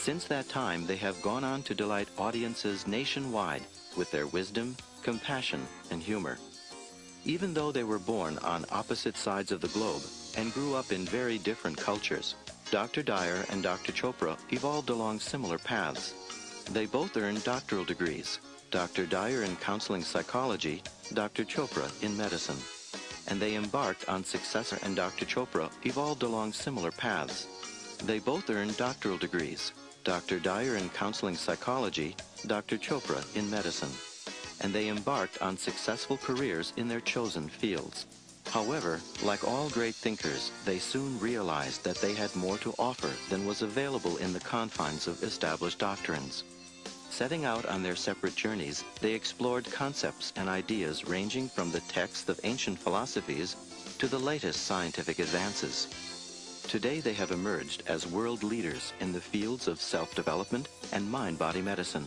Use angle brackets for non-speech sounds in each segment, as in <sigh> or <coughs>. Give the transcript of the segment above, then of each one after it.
Since that time, they have gone on to delight audiences nationwide with their wisdom, compassion, and humor. Even though they were born on opposite sides of the globe and grew up in very different cultures, Dr. Dyer and Dr. Chopra evolved along similar paths. They both earned doctoral degrees, Dr. Dyer in counseling psychology, Dr. Chopra in medicine. And they embarked on successor and Dr. Chopra evolved along similar paths. They both earned doctoral degrees, Dr. Dyer in counseling psychology, Dr. Chopra in medicine and they embarked on successful careers in their chosen fields. However, like all great thinkers, they soon realized that they had more to offer than was available in the confines of established doctrines. Setting out on their separate journeys, they explored concepts and ideas ranging from the texts of ancient philosophies to the latest scientific advances. Today they have emerged as world leaders in the fields of self-development and mind-body medicine.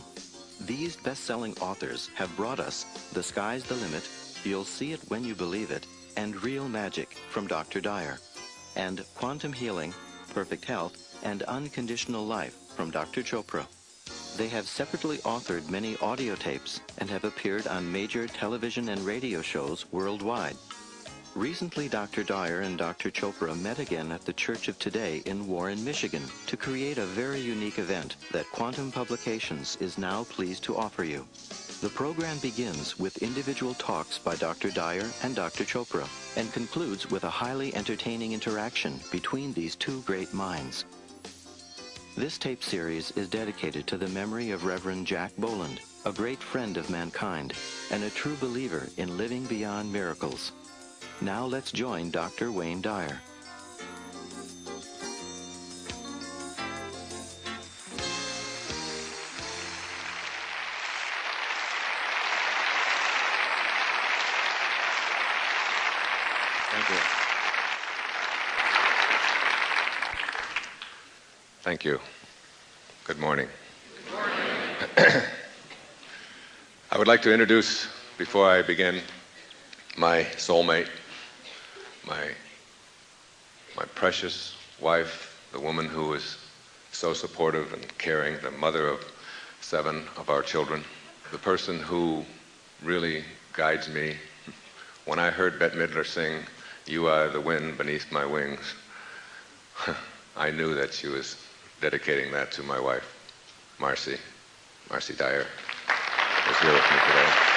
These best-selling authors have brought us The Sky's the Limit, You'll See It When You Believe It, and Real Magic from Dr. Dyer, and Quantum Healing, Perfect Health, and Unconditional Life from Dr. Chopra. They have separately authored many audio tapes and have appeared on major television and radio shows worldwide. Recently, Dr. Dyer and Dr. Chopra met again at the Church of Today in Warren, Michigan to create a very unique event that Quantum Publications is now pleased to offer you. The program begins with individual talks by Dr. Dyer and Dr. Chopra and concludes with a highly entertaining interaction between these two great minds. This tape series is dedicated to the memory of Reverend Jack Boland, a great friend of mankind and a true believer in living beyond miracles. Now let's join Dr. Wayne Dyer. Thank you. Thank you. Good morning. Good morning. <coughs> I would like to introduce, before I begin, my soulmate, my, my precious wife, the woman who is so supportive and caring, the mother of seven of our children, the person who really guides me. When I heard Bette Midler sing, You Are the Wind Beneath My Wings, <laughs> I knew that she was dedicating that to my wife, Marcy, Marcy Dyer, is here with me today.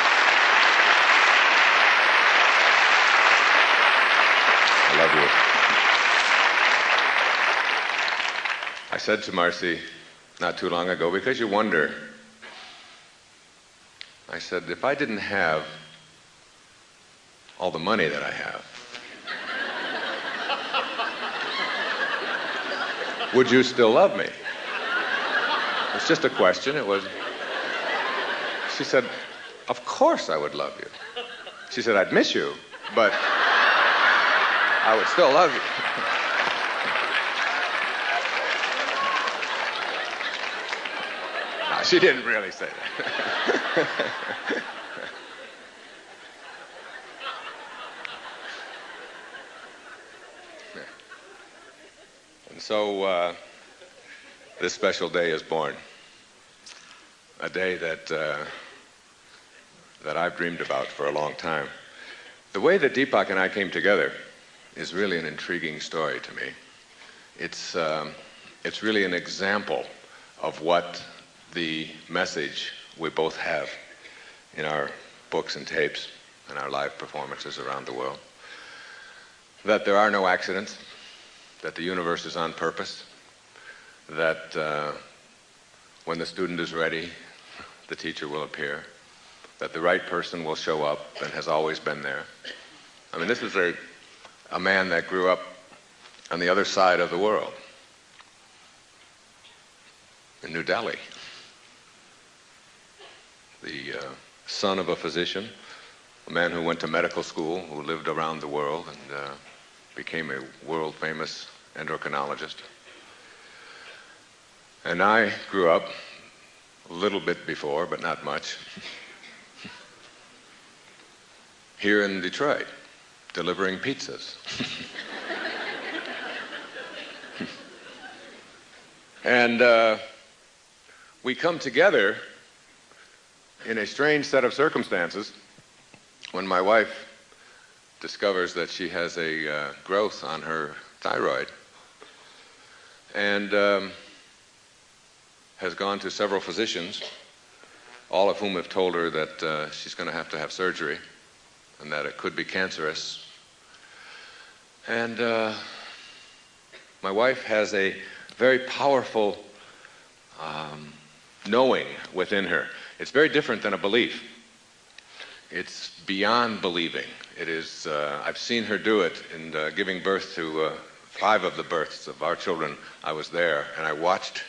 I said to Marcy not too long ago, because you wonder, I said, if I didn't have all the money that I have, would you still love me? It's just a question. It was. She said, Of course I would love you. She said, I'd miss you, but I would still love you. no, she didn't really say that. <laughs> and so uh, this special day is born. A day that, uh, that I've dreamed about for a long time. The way that Deepak and I came together is really an intriguing story to me. It's, um, it's really an example of what the message we both have in our books and tapes and our live performances around the world. That there are no accidents, that the universe is on purpose, that uh, when the student is ready, the teacher will appear, that the right person will show up and has always been there. I mean, this is a, a man that grew up on the other side of the world, in New Delhi. The uh, son of a physician, a man who went to medical school, who lived around the world and uh, became a world famous endocrinologist. And I grew up a little bit before, but not much, <laughs> here in Detroit, delivering pizzas. and uh, we come together in a strange set of circumstances when my wife discovers that she has a uh, growth on her thyroid and um, has gone to several physicians, all of whom have told her that uh, she's going to have to have surgery and that it could be cancerous. And uh, my wife has a very powerful um, knowing within her. It's very different than a belief. It's beyond believing. It is, uh, I've seen her do it in uh, giving birth to uh, five of the births of our children. I was there, and I watched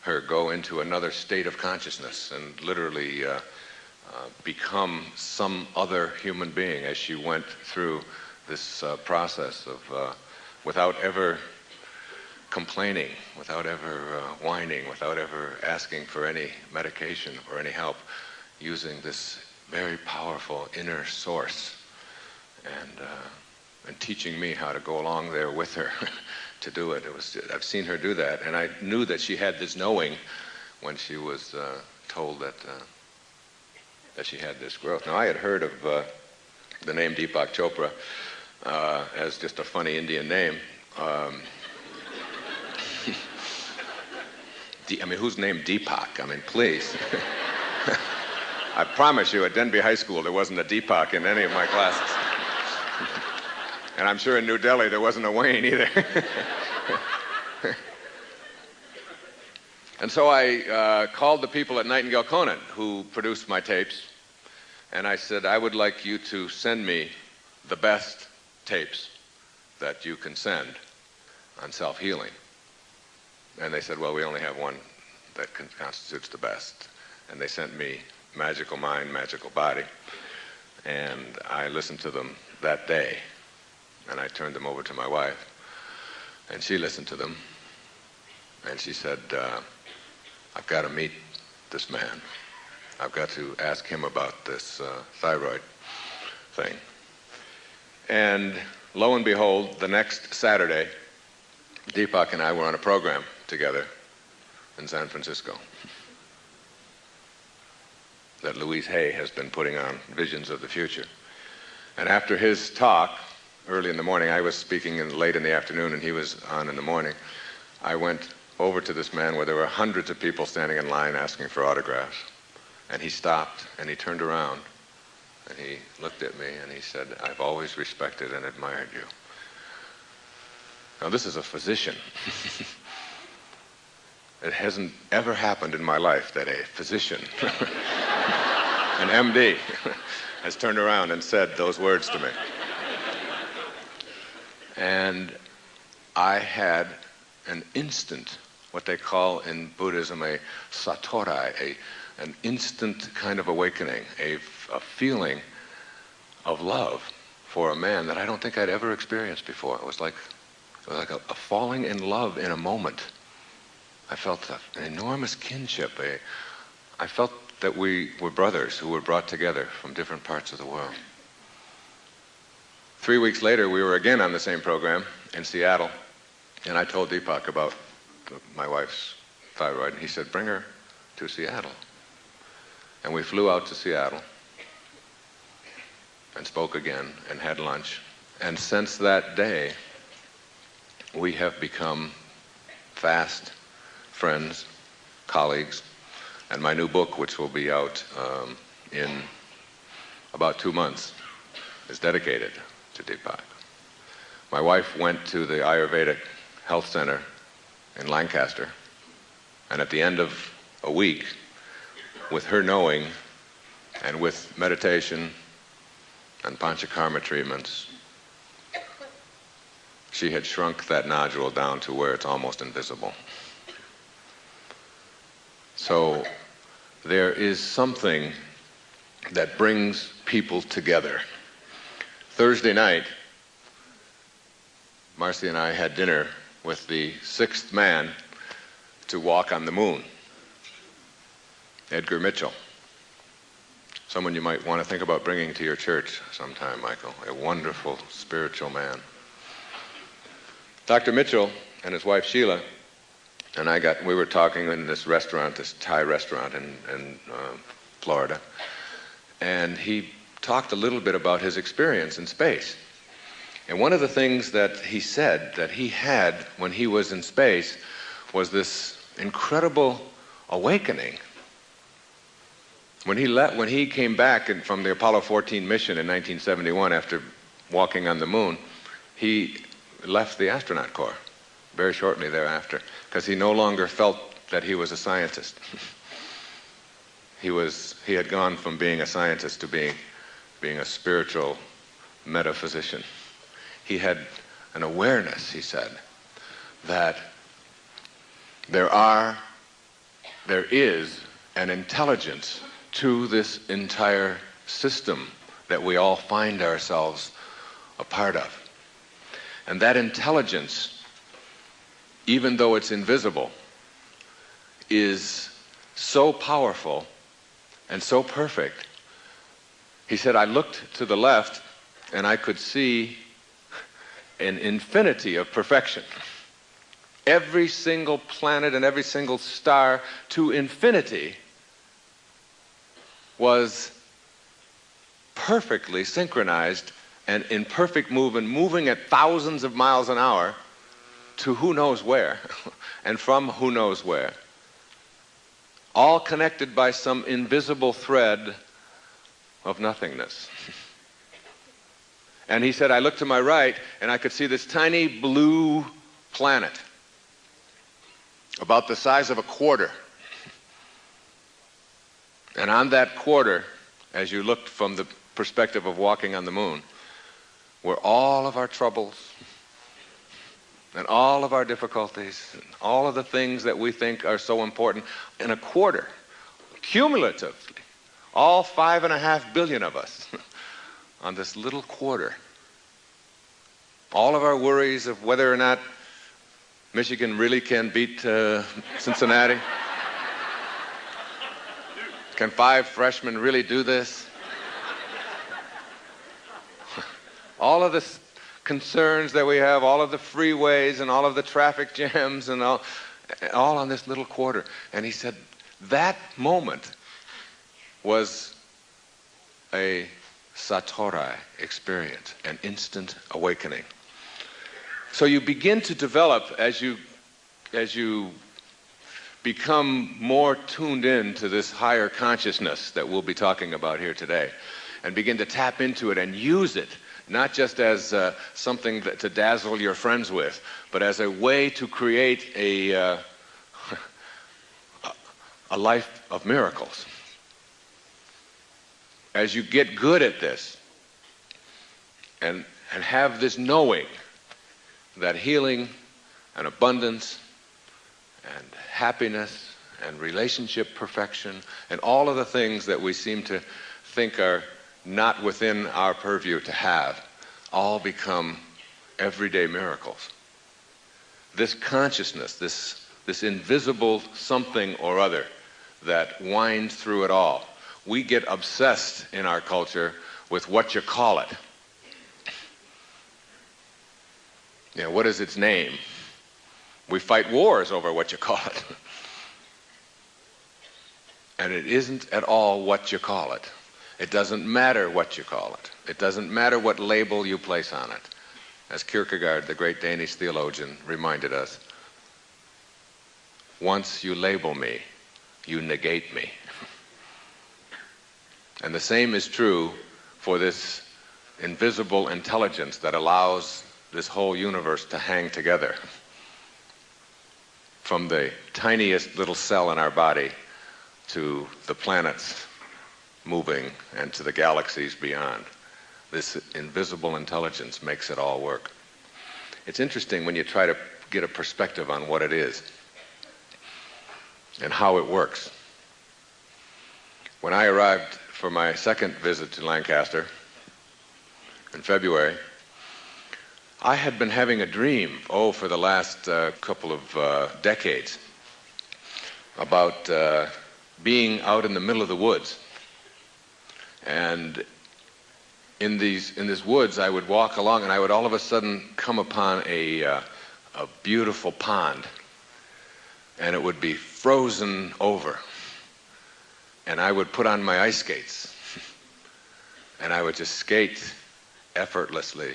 her go into another state of consciousness and literally uh, uh, become some other human being as she went through this uh, process of, without ever complaining, without ever whining, without ever asking for any medication or any help, using this very powerful inner source and, uh, and teaching me how to go along there with her <laughs> to do it. it was, I've seen her do that, and I knew that she had this knowing when she was uh, told that, uh, that she had this growth. Now, I had heard of uh, the name Deepak Chopra uh, as just a funny Indian name. Um, <laughs> I mean, who's named Deepak? I mean, please. <laughs> I promise you, at Denby High School, there wasn't a Deepak in any of my classes. <laughs> and I'm sure in New Delhi there wasn't a Wayne either. and so I uh, called the people at Nightingale Conant who produced my tapes, and I said, I would like you to send me the best tapes that you can send on self healing. And they said, Well, we only have one that constitutes the best. And they sent me Magical Mind, Magical Body. And I listened to them that day. And I turned them over to my wife. And she listened to them. And she said, uh, I've got to meet this man. I've got to ask him about this uh, thyroid thing. And lo and behold, the next Saturday, Deepak and I were on a program together in San Francisco that Louise Hay has been putting on, Visions of the Future. And after his talk, early in the morning, I was speaking in, late in the afternoon and he was on in the morning, I went over to this man where there were hundreds of people standing in line asking for autographs. And he stopped and he turned around and he looked at me and he said, I've always respected and admired you. Now, this is a physician. <laughs> it hasn't ever happened in my life that a physician <laughs> an MD, <laughs> has turned around and said those words to me. And I had an instant, what they call in Buddhism a satori, a, an instant kind of awakening, a, a feeling of love for a man that I don't think I'd ever experienced before. It was like, it was like a, a falling in love in a moment. I felt an enormous kinship. A, I felt that we were brothers who were brought together from different parts of the world. Three weeks later, we were again on the same program in Seattle, and I told Deepak about my wife's thyroid, and he said, Bring her to Seattle. And we flew out to Seattle and spoke again and had lunch. And since that day, we have become fast friends, colleagues, and my new book, which will be out um, in about two months, is dedicated to Deepak. My wife went to the Ayurvedic Health Center in Lancaster, and at the end of a week, with her knowing and with meditation and panchakarma treatments, she had shrunk that nodule down to where it's almost invisible. So there is something that brings people together. Thursday night, Marcy and I had dinner with the sixth man to walk on the moon, Edgar Mitchell. Someone you might want to think about bringing to your church sometime, Michael. A wonderful spiritual man. Dr. Mitchell and his wife Sheila and I got we were talking in this restaurant, this Thai restaurant in, in uh, Florida, and he talked a little bit about his experience in space. And one of the things that he said that he had when he was in space was this incredible awakening. When he, let, when he came back from the Apollo 14 mission in 1971 after walking on the moon, he left the astronaut corps very shortly thereafter because he no longer felt that he was a scientist. he, was, he had gone from being a scientist to being, being a spiritual metaphysician. He had an awareness, he said, that there are, there is an intelligence to this entire system that we all find ourselves a part of. And that intelligence, even though it's invisible, is so powerful and so perfect. He said, I looked to the left and I could see an infinity of perfection. Every single planet and every single star to infinity was perfectly synchronized and in perfect movement, moving at thousands of miles an hour to who knows where <laughs> and from who knows where. All connected by some invisible thread of nothingness. <laughs> And he said, I looked to my right and I could see this tiny blue planet about the size of a quarter. And on that quarter, as you looked from the perspective of walking on the moon, were all of our troubles and all of our difficulties and all of the things that we think are so important in a quarter, cumulatively, all five and a half billion of us <laughs> on this little quarter. All of our worries of whether or not Michigan really can beat uh, Cincinnati. Can five freshmen really do this? all of the concerns that we have, all of the freeways and all of the traffic jams and all, all on this little quarter. And he said that moment was a satori experience, an instant awakening. So you begin to develop as you as you become more tuned in to this higher consciousness that we'll be talking about here today and begin to tap into it and use it not just as uh, something that, to dazzle your friends with but as a way to create a uh, <laughs> a life of miracles. As you get good at this and and have this knowing that healing and abundance and happiness and relationship perfection and all of the things that we seem to think are not within our purview to have all become everyday miracles. This consciousness, this, this invisible something or other that winds through it all. We get obsessed in our culture with what you call it. Know, what is its name? We fight wars over what you call it. and it isn't at all what you call it. It doesn't matter what you call it. It doesn't matter what label you place on it. As Kierkegaard, the great Danish theologian, reminded us, once you label me, you negate me. and the same is true for this invisible intelligence that allows this whole universe to hang together. From the tiniest little cell in our body to the planets moving and to the galaxies beyond. This invisible intelligence makes it all work. It's interesting when you try to get a perspective on what it is and how it works. When I arrived for my second visit to Lancaster in February, I had been having a dream, oh, for the last uh, couple of uh, decades, about uh, being out in the middle of the woods. And in these in these woods, I would walk along, and I would all of a sudden come upon a uh, a beautiful pond and it would be frozen over. And I would put on my ice skates, <laughs> and I would just skate effortlessly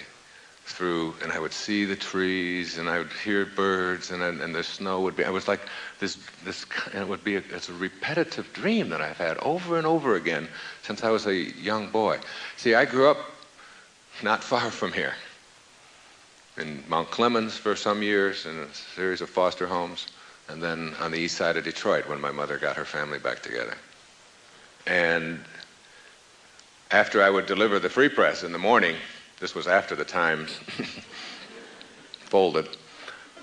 through, and I would see the trees, and I would hear birds, and, and the snow would be. I was like this, this, and it would be a, it's a repetitive dream that I've had over and over again since I was a young boy. See, I grew up not far from here, in Mount Clemens for some years, in a series of foster homes, and then on the east side of Detroit when my mother got her family back together. And after I would deliver the free press in the morning, this was after the Times <laughs> folded.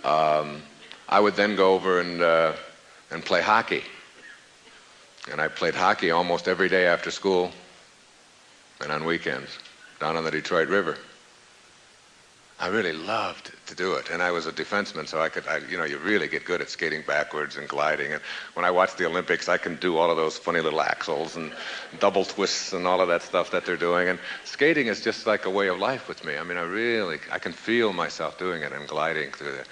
Um, I would then go over and, uh, and play hockey. And I played hockey almost every day after school and on weekends down on the Detroit River. I really loved to do it, and I was a defenseman, so I could, I, you know, you really get good at skating backwards and gliding. And when I watch the Olympics, I can do all of those funny little axels and double twists and all of that stuff that they're doing. And skating is just like a way of life with me. I mean, I really, I can feel myself doing it and gliding through there.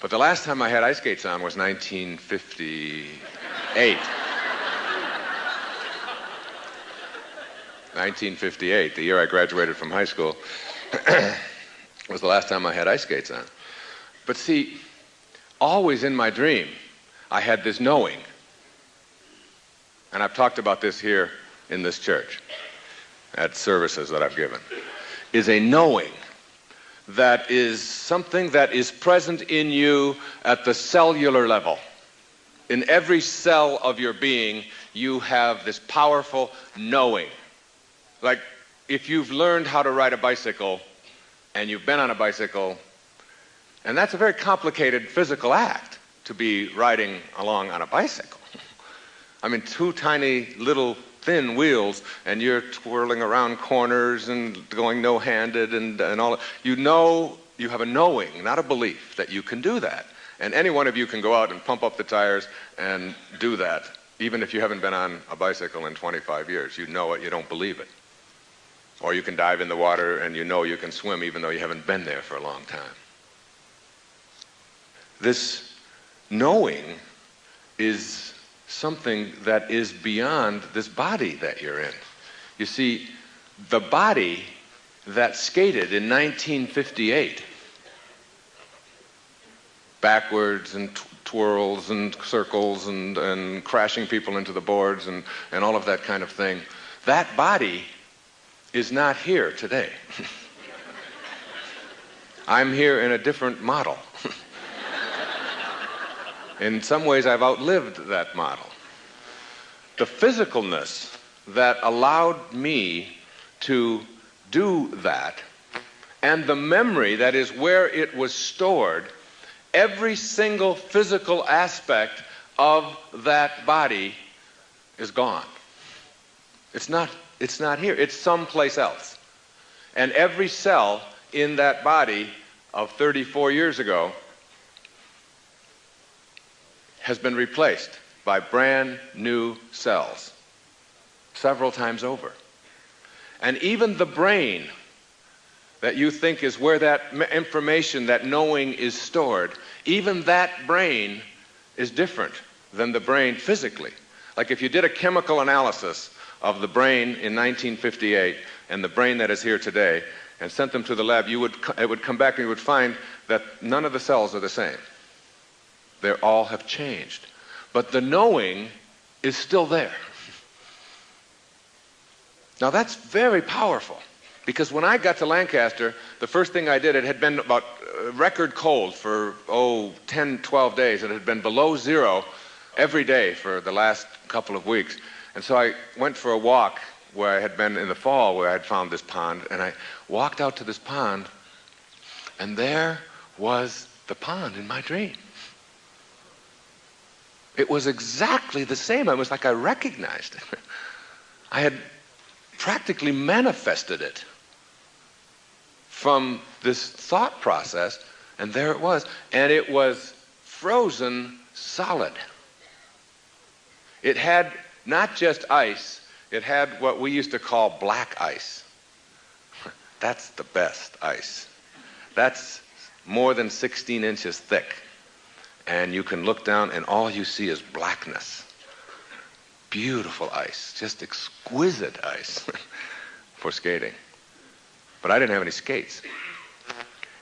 But the last time I had ice skates on was 1958. 1958, the year I graduated from high school. <clears throat> was the last time I had ice skates on. But see, always in my dream, I had this knowing. And I've talked about this here in this church at services that I've given. Is a knowing that is something that is present in you at the cellular level. In every cell of your being, you have this powerful knowing. Like if you've learned how to ride a bicycle, and you've been on a bicycle, and that's a very complicated physical act to be riding along on a bicycle. I mean, two tiny little thin wheels, and you're twirling around corners and going no handed and, and all. You know, you have a knowing, not a belief, that you can do that. And any one of you can go out and pump up the tires and do that, even if you haven't been on a bicycle in 25 years. You know it, you don't believe it. Or you can dive in the water and you know you can swim even though you haven't been there for a long time. This knowing is something that is beyond this body that you're in. You see, the body that skated in 1958 backwards and twirls and circles and, and crashing people into the boards and, and all of that kind of thing, that body is not here today. I'm here in a different model. in some ways, I've outlived that model. The physicalness that allowed me to do that, and the memory that is where it was stored, every single physical aspect of that body is gone. It's not it's not here, it's someplace else. And every cell in that body of 34 years ago has been replaced by brand new cells several times over. And even the brain that you think is where that information, that knowing is stored, even that brain is different than the brain physically. Like if you did a chemical analysis of the brain in 1958 and the brain that is here today and sent them to the lab, you would, it would come back and you would find that none of the cells are the same. They all have changed. But the knowing is still there. <laughs> Now that's very powerful because when I got to Lancaster, the first thing I did, it had been about uh, record cold for, oh, 10, 12 days. It had been below zero every day for the last couple of weeks. And so I went for a walk where I had been in the fall where I had found this pond, and I walked out to this pond, and there was the pond in my dream. It was exactly the same. It was like I recognized it. <laughs> I had practically manifested it from this thought process, and there it was. And it was frozen solid. It had not just ice, it had what we used to call black ice. <laughs> That's the best ice. That's more than 16 inches thick. and you can look down and all you see is blackness. Beautiful ice, just exquisite ice <laughs> for skating. But I didn't have any skates.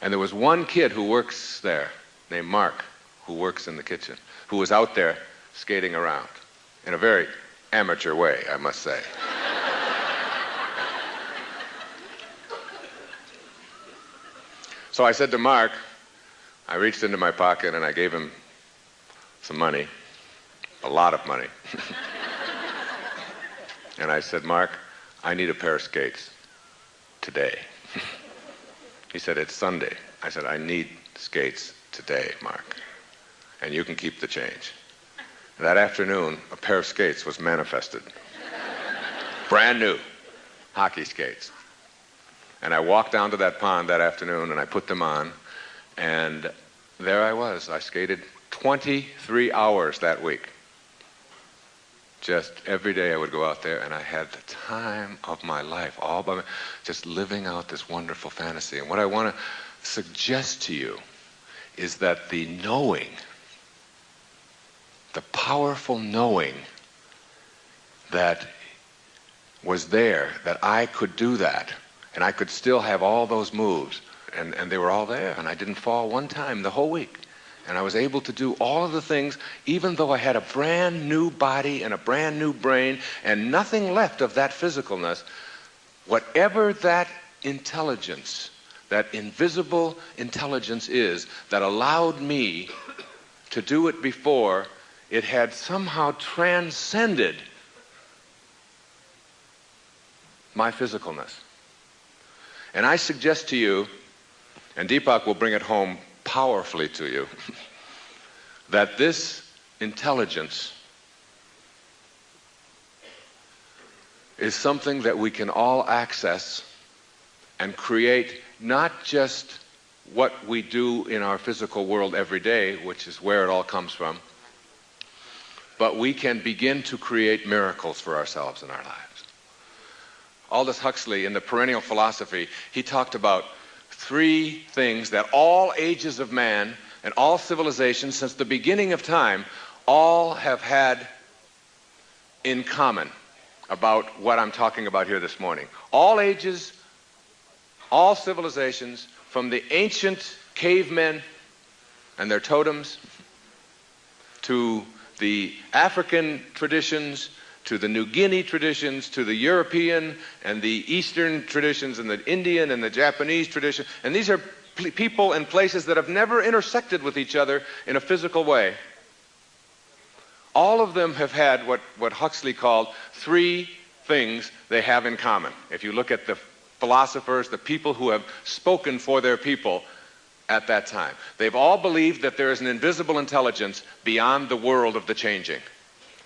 And there was one kid who works there named Mark, who works in the kitchen, who was out there skating around in a very amateur way, I must say. so I said to Mark, I reached into my pocket and I gave him some money, a lot of money. <laughs> and I said, Mark, I need a pair of skates today. <laughs> He said, It's Sunday. I said, I need skates today, Mark. And you can keep the change. That afternoon, a pair of skates was manifested. Brand new hockey skates. And I walked down to that pond that afternoon and I put them on. And there I was. I skated 23 hours that week just every day I would go out there and I had the time of my life, all by me, just living out this wonderful fantasy. And what I want to suggest to you is that the knowing, the powerful knowing that was there, that I could do that, and I could still have all those moves, and, and they were all there, and I didn't fall one time the whole week. And I was able to do all of the things, even though I had a brand new body and a brand new brain and nothing left of that physicalness. Whatever that intelligence, that invisible intelligence is that allowed me to do it before, it had somehow transcended my physicalness. And I suggest to you, and Deepak will bring it home powerfully to you <laughs> that this intelligence is something that we can all access and create not just what we do in our physical world every day, which is where it all comes from, but we can begin to create miracles for ourselves in our lives. Aldous Huxley, in the perennial philosophy, he talked about three things that all ages of man and all civilizations since the beginning of time all have had in common about what I'm talking about here this morning. All ages, all civilizations, from the ancient cavemen and their totems to the African traditions to the New Guinea traditions, to the European and the Eastern traditions, and the Indian and the Japanese tradition. And these are people and places that have never intersected with each other in a physical way. All of them have had what, what Huxley called three things they have in common. If you look at the philosophers, the people who have spoken for their people at that time, they've all believed that there is an invisible intelligence beyond the world of the changing.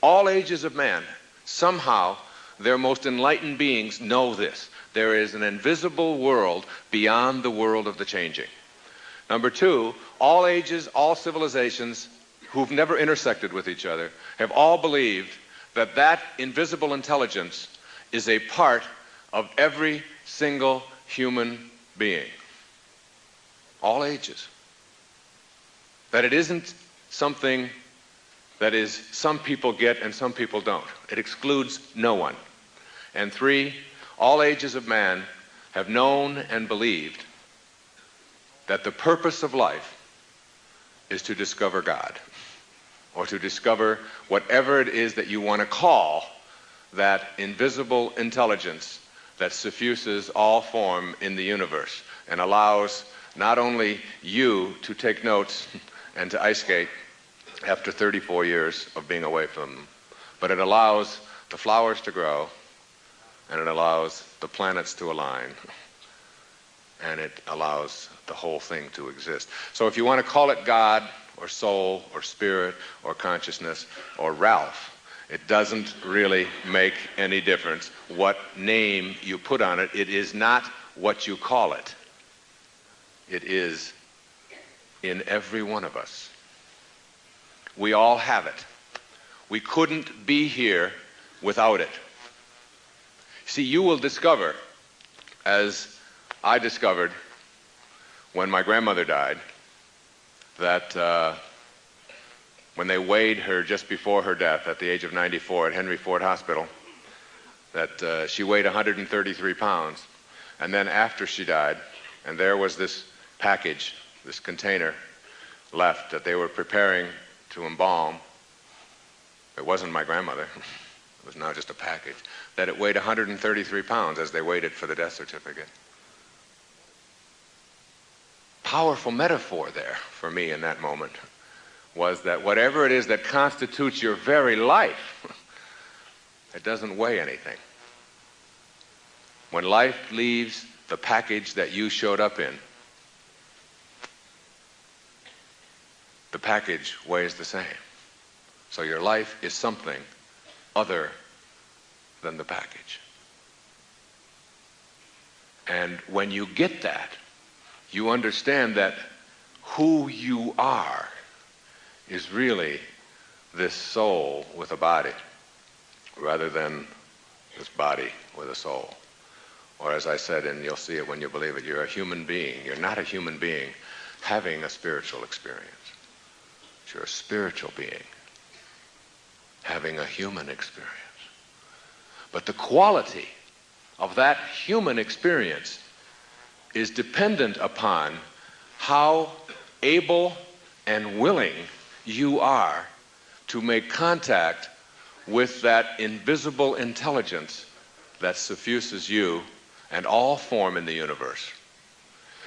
All ages of man Somehow, their most enlightened beings know this. There is an invisible world beyond the world of the changing. Number two, all ages, all civilizations who've never intersected with each other have all believed that that invisible intelligence is a part of every single human being. All ages. That it isn't something that is, some people get and some people don't. It excludes no one. And three, all ages of man have known and believed that the purpose of life is to discover God or to discover whatever it is that you want to call that invisible intelligence that suffuses all form in the universe and allows not only you to take notes <laughs> and to ice skate, after 34 years of being away from them. But it allows the flowers to grow, and it allows the planets to align, and it allows the whole thing to exist. So if you want to call it God, or soul, or spirit, or consciousness, or Ralph, it doesn't really make any difference what name you put on it. It is not what you call it. It is in every one of us. We all have it. We couldn't be here without it. See, you will discover, as I discovered when my grandmother died, that uh, when they weighed her just before her death at the age of 94 at Henry Ford Hospital, that uh, she weighed 133 pounds. And then after she died, and there was this package, this container left that they were preparing to embalm. It wasn't my grandmother. <laughs> It was now just a package. That it weighed 133 pounds as they waited for the death certificate. Powerful metaphor there for me in that moment was that whatever it is that constitutes your very life, <laughs> it doesn't weigh anything. When life leaves the package that you showed up in, the package weighs the same. So your life is something other than the package. And when you get that, you understand that who you are is really this soul with a body rather than this body with a soul. Or as I said, and you'll see it when you believe it, you're a human being. You're not a human being having a spiritual experience. You're a spiritual being having a human experience. But the quality of that human experience is dependent upon how able and willing you are to make contact with that invisible intelligence that suffuses you and all form in the universe,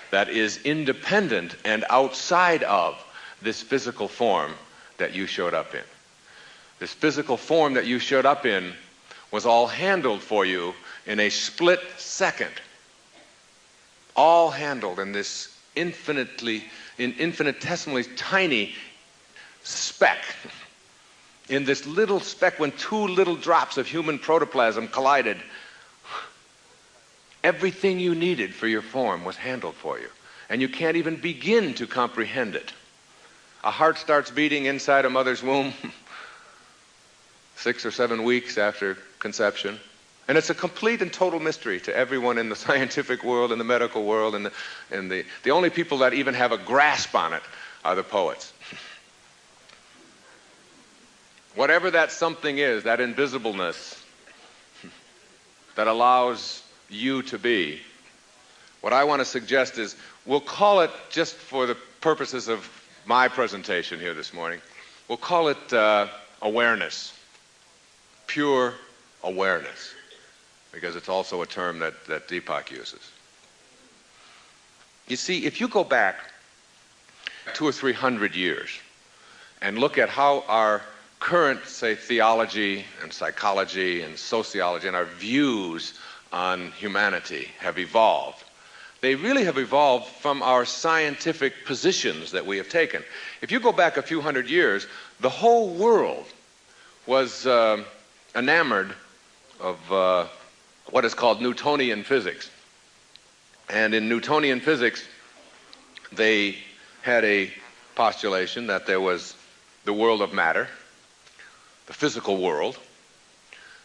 that is independent and outside of this physical form that you showed up in. This physical form that you showed up in was all handled for you in a split second. All handled in this infinitely, in infinitesimally tiny speck. In this little speck, when two little drops of human protoplasm collided, everything you needed for your form was handled for you. And you can't even begin to comprehend it. A heart starts beating inside a mother's womb six or seven weeks after conception. And it's a complete and total mystery to everyone in the <laughs> scientific world, in the medical world, and the, and the, the only people that even have a grasp on it are the poets. <laughs> Whatever that something is, that invisibleness that allows you to be, what I want to suggest is we'll call it, just for the purposes of my presentation here this morning, we'll call it uh, awareness, pure awareness, because it's also a term that, that Deepak uses. You see, if you go back two or three hundred years and look at how our current, say, theology and psychology and sociology and our views on humanity have evolved, they really have evolved from our scientific positions that we have taken. If you go back a few hundred years, the whole world was uh, enamored of uh, what is called Newtonian physics. And in Newtonian physics, they had a postulation that there was the world of matter, the physical world,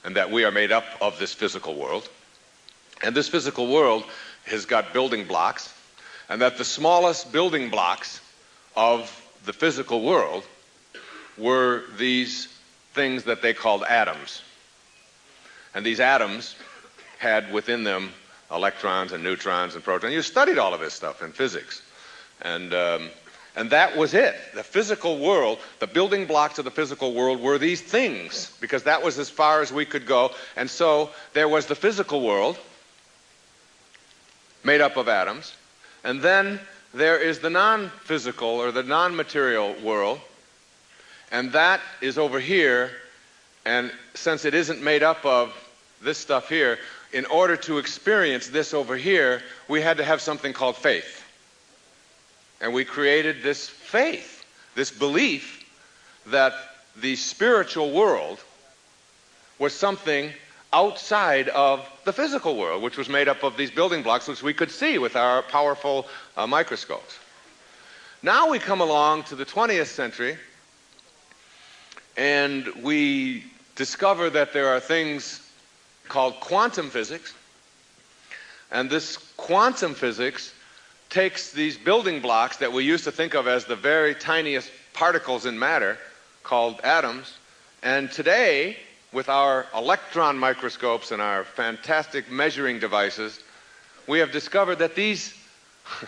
and that we are made up of this physical world. And this physical world has got building blocks, and that the smallest building blocks of the physical world were these things that they called atoms. And these atoms had within them electrons and neutrons and protons. You studied all of this stuff in physics. And, um, and that was it. The physical world, the building blocks of the physical world were these things, because that was as far as we could go. And so there was the physical world, made up of atoms. And then there is the non physical or the non material world. And that is over here. And since it isn't made up of this stuff here, in order to experience this over here, we had to have something called faith. And we created this faith, this belief that the spiritual world was something outside of the physical world, which was made up of these building blocks, which we could see with our powerful uh, microscopes. Now we come along to the 20th century, and we discover that there are things called quantum physics, and this quantum physics takes these building blocks that we used to think of as the very tiniest particles in matter, called atoms. And today, with our electron microscopes and our fantastic measuring devices, we have discovered that these, <laughs>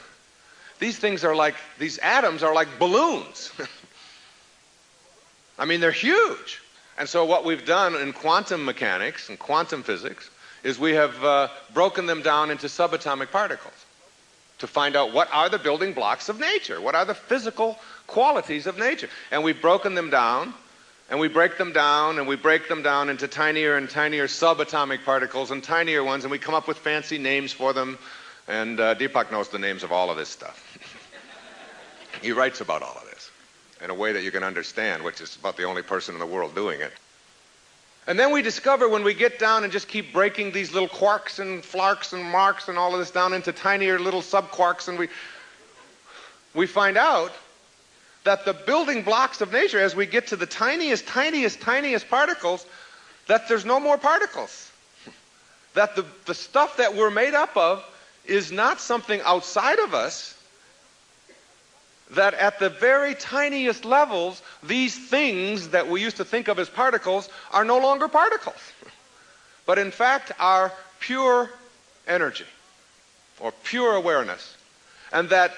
these things are like, these atoms are like balloons. <laughs> I mean, they're huge. And so what we've done in quantum mechanics and quantum physics is we have uh, broken them down into subatomic particles to find out what are the building blocks of nature, what are the physical qualities of nature. And we've broken them down, and we break them down, and we break them down into tinier and tinier subatomic particles and tinier ones, and we come up with fancy names for them. And uh, Deepak knows the names of all of this stuff. <laughs> he writes about all of this in a way that you can understand, which is about the only person in the world doing it. And then we discover when we get down and just keep breaking these little quarks and flarks and marks and all of this down into tinier little subquarks, and we, we find out that the building blocks of nature, as we get to the tiniest, tiniest, tiniest particles, that there's no more particles. That the, the stuff that we're made up of is not something outside of us, that at the very tiniest levels, these things that we used to think of as particles are no longer particles, but in fact are pure energy or pure awareness. And that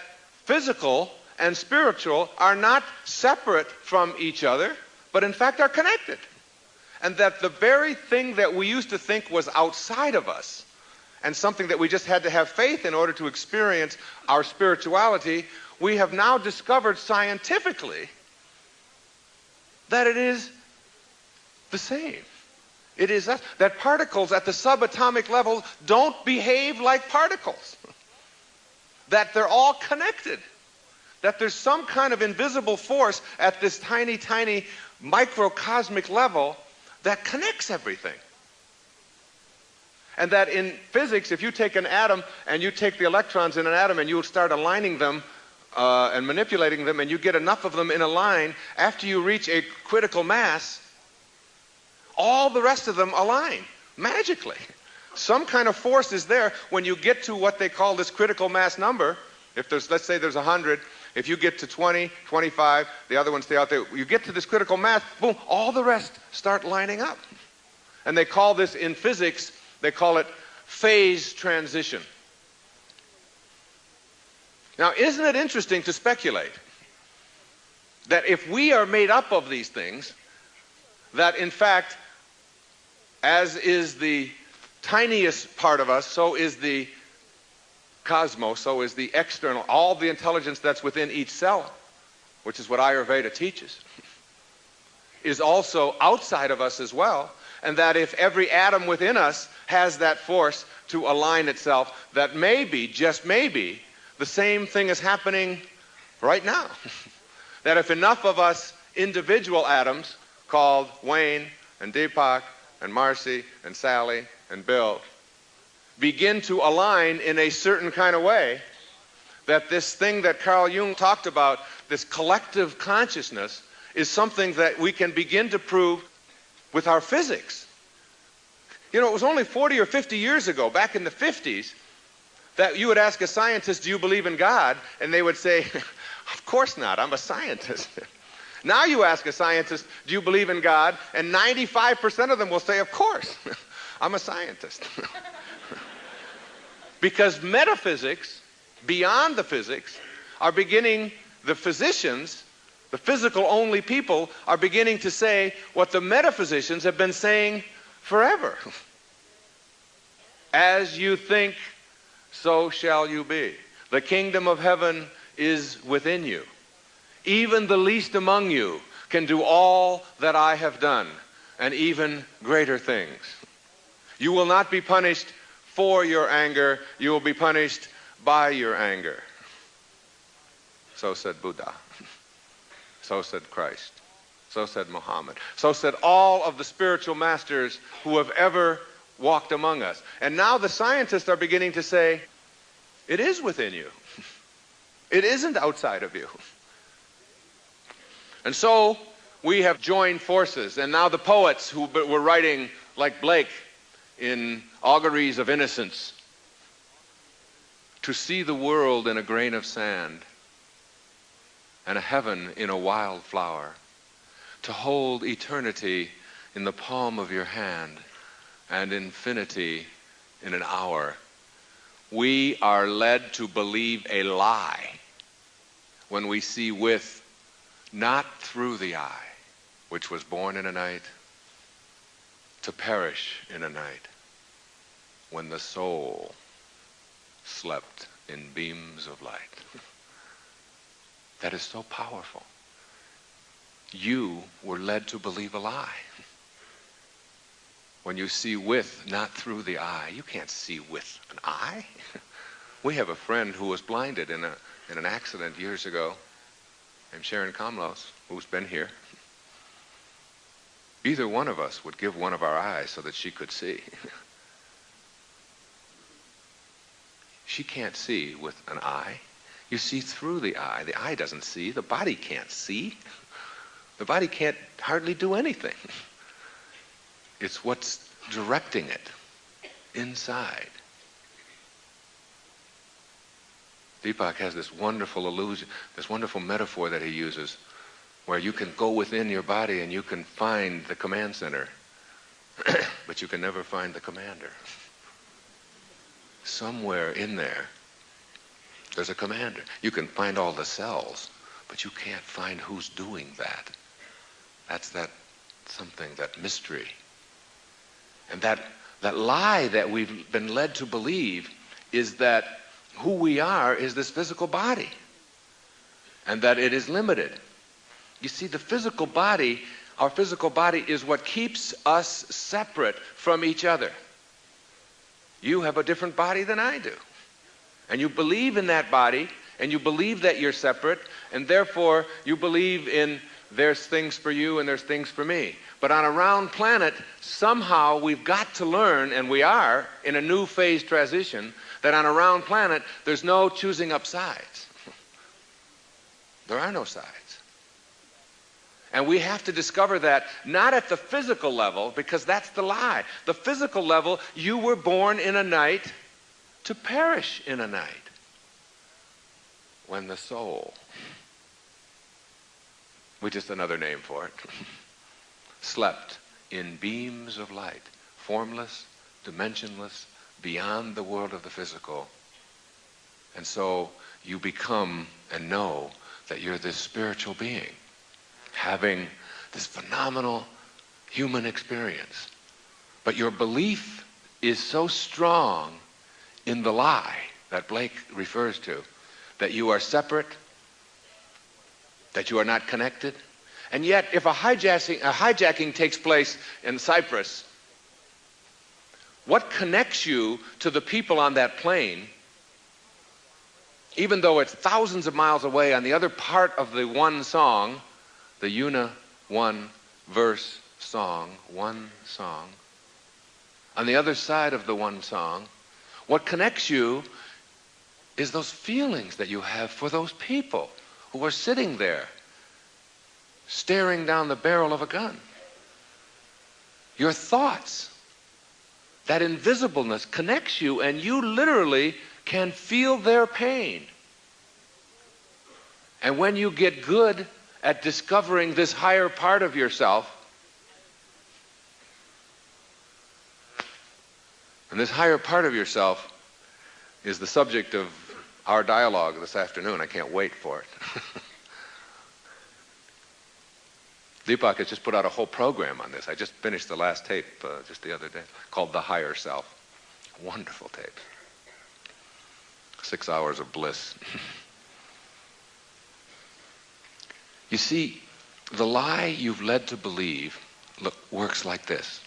physical and spiritual are not separate from each other, but in fact are connected. And that the very thing that we used to think was outside of us and something that we just had to have faith in order to experience our spirituality we have now discovered scientifically that it is the same. It is that, that particles at the subatomic level don't behave like particles. <laughs> That they're all connected. That there's some kind of invisible force at this tiny, tiny microcosmic level that connects everything. And that in physics, if you take an atom and you take the electrons in an atom and you start aligning them uh, and manipulating them, and you get enough of them in a line, after you reach a critical mass, all the rest of them align magically. Some kind of force is there when you get to what they call this critical mass number. If there's, let's say there's 100, if you get to 20, 25, the other ones stay out there, you get to this critical mass, boom, all the rest start lining up. And they call this in physics, they call it phase transition. Now, isn't it interesting to speculate that if we are made up of these things, that in fact, as is the tiniest part of us, so is the cosmos, so is the external, all the intelligence that's within each cell, which is what Ayurveda teaches, is also outside of us as well. And that if every atom within us has that force to align itself, that maybe, just maybe, the same thing is happening right now. <laughs> that if enough of us individual atoms called Wayne and Deepak and Marcy and Sally and Bill begin to align in a certain kind of way, that this thing that Carl Jung talked about, this collective consciousness, is something that we can begin to prove with our physics. You know, it was only 40 or 50 years ago, back in the 50s, that you would ask a scientist, Do you believe in God? And they would say, <laughs> Of course not, I'm a scientist. <laughs> now you ask a scientist, Do you believe in God? And 95% of them will say, Of course, <laughs> I'm a scientist. Because metaphysics, beyond the physics, are beginning, the physicians, the physical only people, are beginning to say what the metaphysicians have been saying forever. <laughs> As you think, so shall you be. The kingdom of heaven is within you. Even the least among you can do all that I have done, and even greater things. You will not be punished for your anger, you will be punished by your anger. So said Buddha. So said Christ. So said Muhammad. So said all of the spiritual masters who have ever walked among us. And now the scientists are beginning to say, it is within you. It isn't outside of you. And so we have joined forces, and now the poets who were writing, like Blake, in Auguries of Innocence, to see the world in a grain of sand and a heaven in a wild flower, to hold eternity in the palm of your hand and infinity in an hour. We are led to believe a lie when we see with, not through the eye, which was born in a night, to perish in a night, when the soul slept in beams of light. That is so powerful. You were led to believe a lie. When you see with, not through the eye, you can't see with an eye. <laughs> We have a friend who was blinded in, a, in an accident years ago, named Sharon Komlos, who's been here. Either one of us would give one of our eyes so that she could see. <laughs> she can't see with an eye. You see through the eye. The eye doesn't see. The body can't see. The body can't hardly do anything. It's what's directing it inside. Deepak has this wonderful illusion, this wonderful metaphor that he uses, where you can go within your body and you can find the command center, <clears throat> but you can never find the commander. Somewhere in there, there's a commander. You can find all the cells, but you can't find who's doing that. That's that something, that mystery. And that, that lie that we've been led to believe is that who we are is this physical body and that it is limited. You see, the physical body, our physical body is what keeps us separate from each other. You have a different body than I do. And you believe in that body, and you believe that you're separate, and therefore you believe in there's things for you and there's things for me. But on a round planet, somehow we've got to learn, and we are in a new phase transition, that on a round planet, there's no choosing up sides. There are no sides. And we have to discover that not at the physical level, because that's the lie. The physical level, you were born in a night to perish in a night. When the soul, which is another name for it, <laughs> slept in beams of light, formless, dimensionless, beyond the world of the physical. And so you become and know that you're this spiritual being having this phenomenal human experience. But your belief is so strong in the lie that Blake refers to, that you are separate, that you are not connected. And yet, if a hijacking, a hijacking takes place in Cyprus, what connects you to the people on that plane, even though it's thousands of miles away on the other part of the one song, the Una one verse song, one song, on the other side of the one song, what connects you is those feelings that you have for those people who are sitting there staring down the barrel of a gun. Your thoughts, that invisibleness connects you, and you literally can feel their pain. And when you get good at discovering this higher part of yourself, And this higher part of yourself is the subject of our dialogue this afternoon. I can't wait for it. <laughs> Deepak has just put out a whole program on this. I just finished the last tape uh, just the other day called The Higher Self. Wonderful tape. Six hours of bliss. <laughs> you see, the lie you've led to believe look, works like this.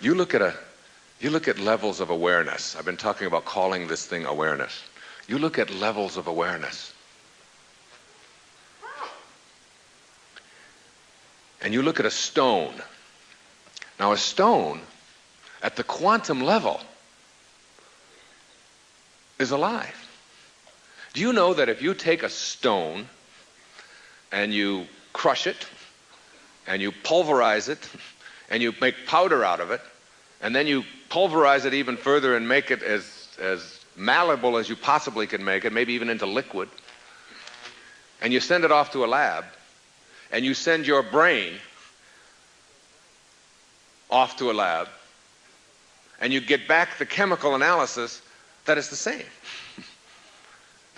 You look at a you look at levels of awareness. I've been talking about calling this thing awareness. You look at levels of awareness. And you look at a stone. Now, a stone at the quantum level is alive. Do you know that if you take a stone and you crush it and you pulverize it and you make powder out of it, and then you pulverize it even further and make it as, as malleable as you possibly can make it, maybe even into liquid, and you send it off to a lab, and you send your brain off to a lab, and you get back the chemical analysis that is the same.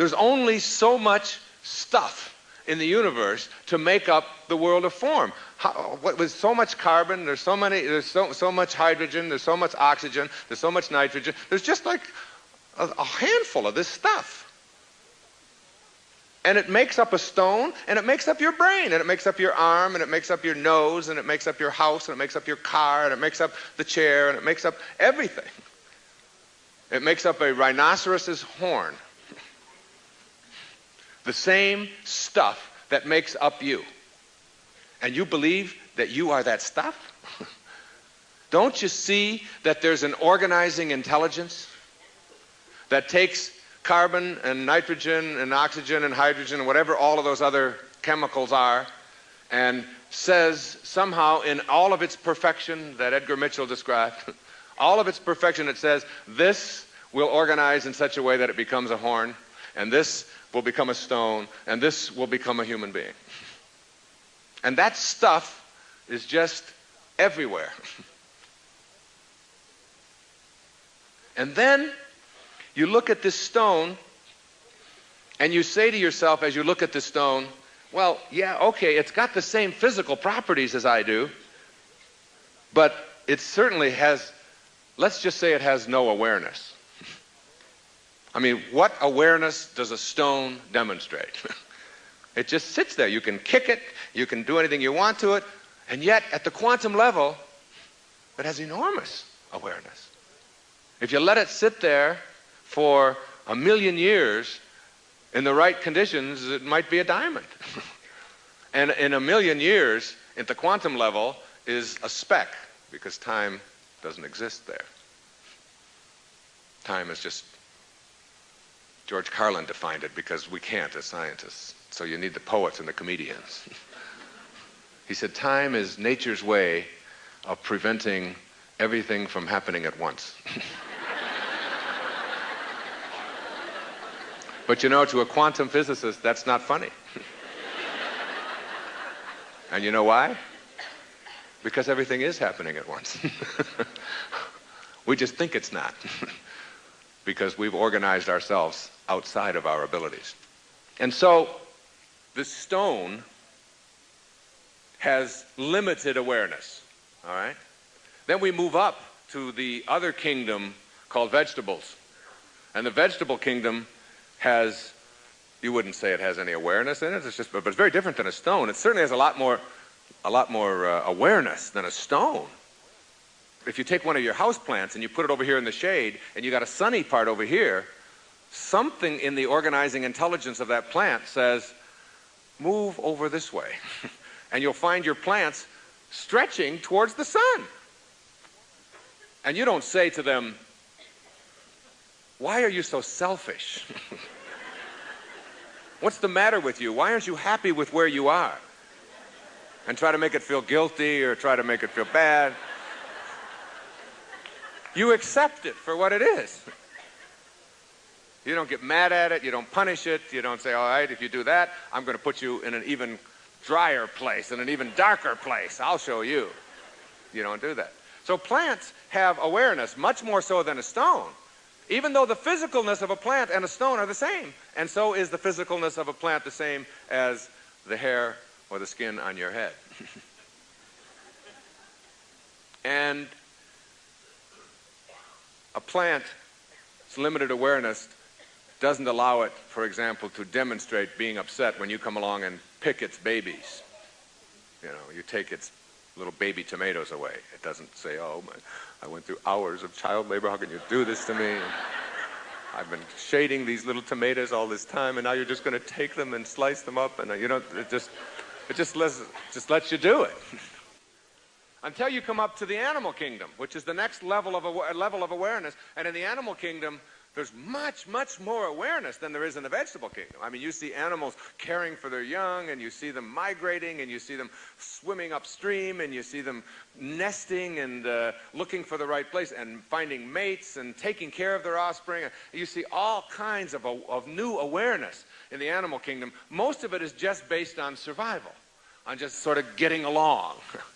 There's only so much stuff in the universe to make up the world of form. How, what, with so much carbon, there's so many, there's so, so much hydrogen, there's so much oxygen, there's so much nitrogen. There's just like a, a handful of this stuff. And it makes up a stone, and it makes up your brain, and it makes up your arm, and it makes up your nose, and it makes up your house, and it makes up your car, and it makes up the chair, and it makes up everything. It makes up a rhinoceros's horn. The same stuff that makes up you. And you believe that you are that stuff? <laughs> Don't you see that there's an organizing intelligence that takes carbon and nitrogen and oxygen and hydrogen and whatever all of those other chemicals are, and says somehow in all of its perfection that Edgar Mitchell described, <laughs> all of its perfection, it says this will organize in such a way that it becomes a horn, and this will become a stone, and this will become a human being. And that stuff is just everywhere. <laughs> and then you look at this stone and you say to yourself as you look at the stone, well, yeah, okay, it's got the same physical properties as I do, but it certainly has, let's just say it has no awareness. I mean, what awareness does a stone demonstrate? <laughs> it just sits there. You can kick it, you can do anything you want to it, and yet at the quantum level, it has enormous awareness. If you let it sit there for a million years, in the right conditions, it might be a diamond. <laughs> and in a million years, at the quantum level, is a speck, because time doesn't exist there. Time is just, George Carlin defined it because we can't as scientists. So you need the poets and the comedians. he said, time is nature's way of preventing everything from happening at once. <laughs> But you know, to a quantum physicist, that's not funny. <laughs> and you know why? Because everything is happening at once. <laughs> we just think it's not. Because we've organized ourselves outside of our abilities. And so, the stone has limited awareness, all right? Then we move up to the other kingdom called vegetables. And the vegetable kingdom has, you wouldn't say it has any awareness in it, it's just, but it's very different than a stone. It certainly has a lot more, a lot more uh, awareness than a stone. If you take one of your house plants and you put it over here in the shade and you got a sunny part over here, something in the organizing intelligence of that plant says, move over this way. <laughs> and you'll find your plants stretching towards the sun. And you don't say to them, why are you so selfish? <laughs> What's the matter with you? Why aren't you happy with where you are? And try to make it feel guilty or try to make it feel bad. You accept it for what it is. You don't get mad at it. You don't punish it. You don't say, all right, if you do that, I'm going to put you in an even drier place, in an even darker place. I'll show you. You don't do that. So plants have awareness, much more so than a stone even though the physicalness of a plant and a stone are the same. And so is the physicalness of a plant the same as the hair or the skin on your head. <laughs> and a plant's limited awareness doesn't allow it, for example, to demonstrate being upset when you come along and pick its babies. You know, you take its little baby tomatoes away. It doesn't say, oh, my, I went through hours of child labor. How can you do this to me? I've been shading these little tomatoes all this time, and now you're just going to take them and slice them up, and you know, it just, it just lets, just lets you do it. <laughs> Until you come up to the animal kingdom, which is the next level of, level of awareness. And in the animal kingdom, there's much, much more awareness than there is in the vegetable kingdom. I mean, you see animals caring for their young, and you see them migrating, and you see them swimming upstream, and you see them nesting and uh, looking for the right place, and finding mates, and taking care of their offspring. You see all kinds of, of new awareness in the animal kingdom. Most of it is just based on survival. on just sort of getting along, <laughs>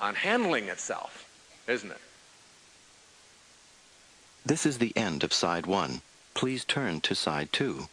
on handling itself, isn't it? This is the end of side one. Please turn to side two.